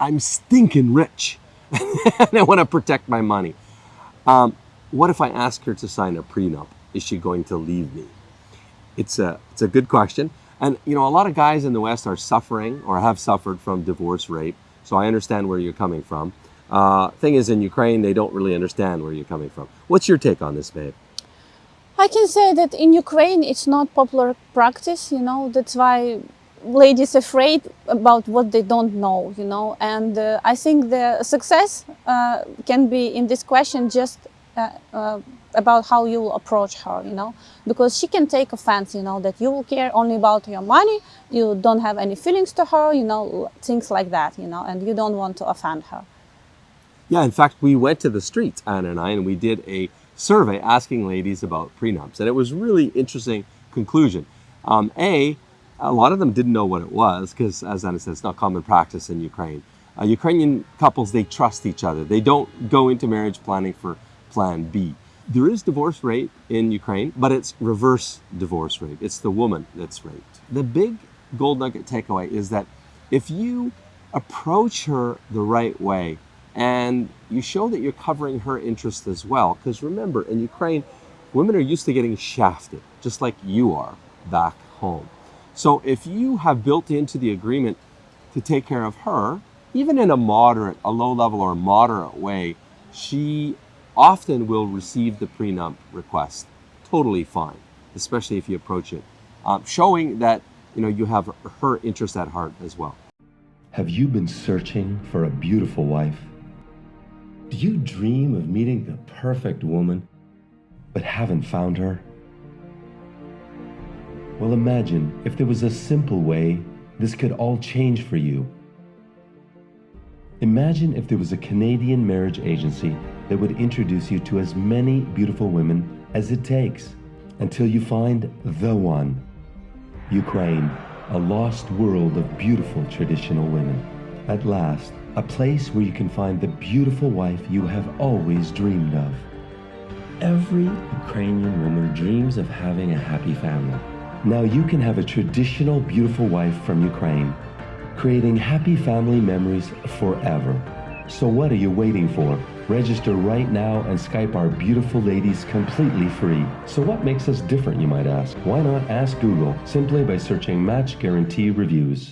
I'm stinking rich and I want to protect my money. Um, what if I ask her to sign a prenup? Is she going to leave me? It's a, it's a good question. And you know, a lot of guys in the West are suffering or have suffered from divorce rape. So I understand where you're coming from. Uh, thing is, in Ukraine, they don't really understand where you're coming from. What's your take on this, babe? I can say that in Ukraine it's not popular practice, you know, that's why ladies afraid about what they don't know, you know, and uh, I think the success uh, can be in this question just uh, uh about how you will approach her, you know, because she can take offense, you know, that you will care only about your money, you don't have any feelings to her, you know, things like that, you know, and you don't want to offend her. Yeah, in fact, we went to the streets, Anna and I, and we did a survey asking ladies about prenups. And it was really interesting conclusion. Um, a, a lot of them didn't know what it was because, as Anna said, it's not common practice in Ukraine. Uh, Ukrainian couples, they trust each other. They don't go into marriage planning for plan B. There is divorce rate in Ukraine, but it's reverse divorce rate. It's the woman that's raped. The big gold nugget takeaway is that if you approach her the right way, and you show that you're covering her interest as well. Because remember, in Ukraine, women are used to getting shafted, just like you are back home. So if you have built into the agreement to take care of her, even in a moderate, a low level or moderate way, she often will receive the prenup request totally fine, especially if you approach it, um, showing that you know you have her interest at heart as well. Have you been searching for a beautiful wife? Do you dream of meeting the perfect woman, but haven't found her? Well, imagine if there was a simple way this could all change for you. Imagine if there was a Canadian marriage agency that would introduce you to as many beautiful women as it takes until you find the one. Ukraine, a lost world of beautiful traditional women. At last, a place where you can find the beautiful wife you have always dreamed of. Every Ukrainian woman dreams of having a happy family. Now you can have a traditional beautiful wife from Ukraine, creating happy family memories forever. So what are you waiting for? Register right now and Skype our beautiful ladies completely free. So what makes us different, you might ask? Why not ask Google simply by searching Match Guarantee Reviews?